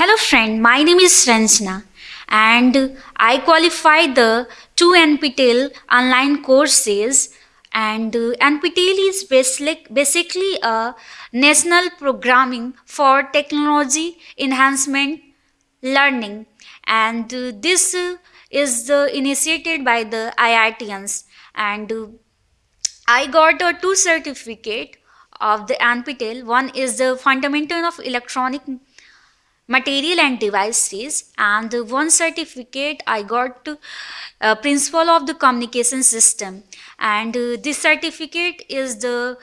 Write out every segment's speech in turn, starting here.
Hello friend, my name is Ranjana and I qualified the two NPTEL online courses and NPTEL is basic, basically a national programming for technology enhancement learning. And this is initiated by the IITians and I got a two certificate of the NPTEL. One is the Fundamental of Electronic Material and Devices and one certificate I got uh, principal of the Communication System and uh, this certificate is the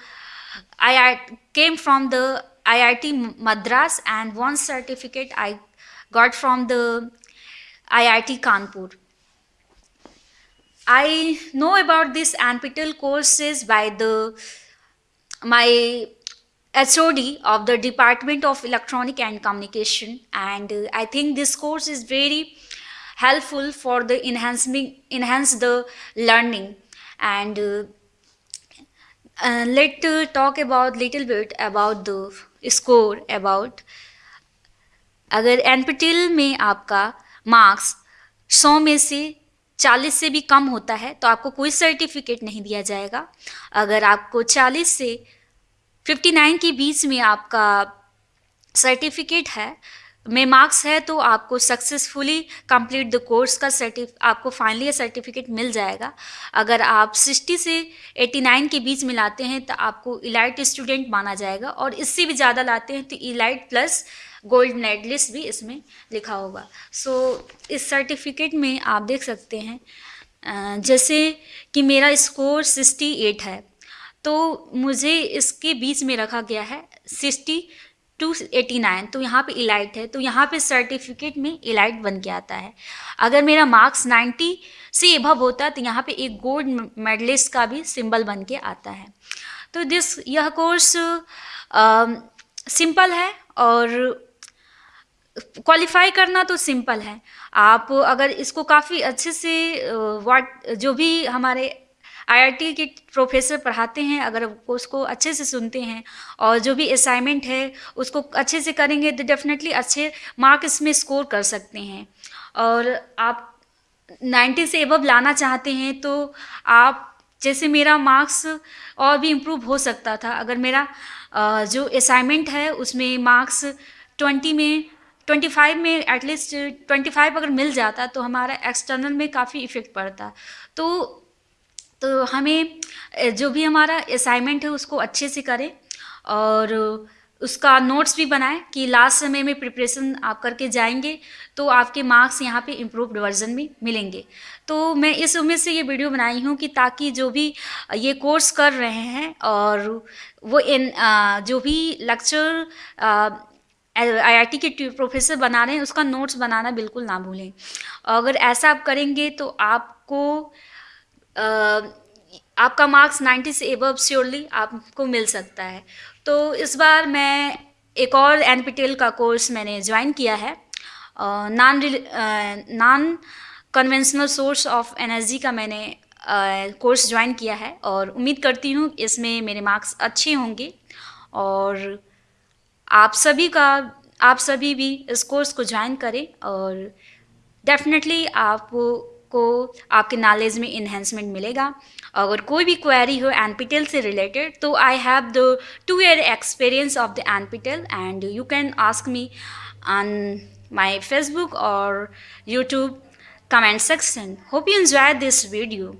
I came from the IIT Madras and one certificate I got from the IIT Kanpur. I know about this NPTEL courses by the my HOD of the Department of Electronic and Communication and uh, I think this course is very helpful for the enhancing enhance the learning and uh, uh, let uh, talk about little bit about the score about अगर NPTEL में आपका marks 100 में से 40 से भी कम होता है तो आपको कोई सर्टिफिकेट नहीं दिया जाएगा अगर आपको 40 से 59 के बीच में आपका सर्टिफिकेट है। में मार्क्स है तो आपको सक्सेसफुली कंप्लीट द कोर्स का सर्टिफ आपको फाइनली सर्टिफिकेट मिल जाएगा। अगर आप 60 से 89 के बीच में लाते हैं तो आपको इलाइट स्टूडेंट माना जाएगा और इससे भी ज़्यादा लाते हैं तो इलाइट प्लस गोल्ड मेडलिस्ट भी इसमें लिखा होगा। सो so, इस सर्टिफिकेट में आप देख सकते हैं जैसे कि मेरा स्कोर 68 है। तो मुझे इसके बीच में रखा गया है 60 टू एटी नाइन। तो यहाँ पे इलाइट है तो यहाँ पे सर्टिफिकेट में इलाइट बन के आता है। अगर मेरा मार्क्स नाइन्टी से एभव होता तो यहाँ पे एक गोल्ड मेडलिस्ट का भी सिंबल बन के आता है। तो दिस यह कोर्स सिंपल है और क्वालिफाई करना तो सिंपल है। आप अगर इसको काफ़ी अच्छे से वाट जो भी हमारे आईआईटी के प्रोफेसर पढ़ाते हैं, अगर उसको अच्छे से सुनते हैं, और जो भी असाइनमेंट है, उसको अच्छे से करेंगे तो डेफिनेटली अच्छे मार्क इसमें स्कोर कर सकते हैं। और आप 90 से एबव लाना चाहते हैं तो आप, जैसे मेरा मार्क्स और भी इम्प्रूव हो सकता था। अगर मेरा जो असाइनमेंट है, उसमें मार्क्स 20 में 25 में एटलीस्ट 25 अगर मिल जाता तो हमारा एक्सटर्नल में काफ़ी इफ़ेक्ट पड़ता। तो तो हमें जो भी हमारा असाइनमेंट है उसको अच्छे से करें और उसका नोट्स भी बनाएँ कि लास्ट समय में प्रिपरेशन आप करके जाएँगे तो आपके मार्क्स यहाँ पे इम्प्रूव्ड वर्जन में मिलेंगे। तो मैं इस उम्मीद से ये वीडियो बनाई हूँ कि ताकि जो भी ये कोर्स कर रहे हैं और वो इन जो भी लेक्चर आईआईटी के प्रोफेसर बना रहे हैं उसका नोट्स बनाना बिल्कुल ना भूलें। अगर ऐसा आप करेंगे तो आपको आपका मार्क्स 90 से एबव श्योरली आपको मिल सकता है। तो इस बार मैं एक और एनपीटीएल का कोर्स मैंने ज्वाइन किया है। Non non conventional source of energy का मैंने कोर्स uh, ज्वाइन किया है और उम्मीद करती हूँ इसमें मेरे मार्क्स अच्छे होंगे और आप सभी का आप सभी भी इस कोर्स को ज्वाइन करें और डेफिनेटली आप को आपके नॉलेज में इन्हेंसमेंट मिलेगा। अगर कोई भी क्वेरी हो एन से रिलेटेड तो I have the two year experience of the N and you can ask me on my Facebook और YouTube comment section hope you enjoyed this video.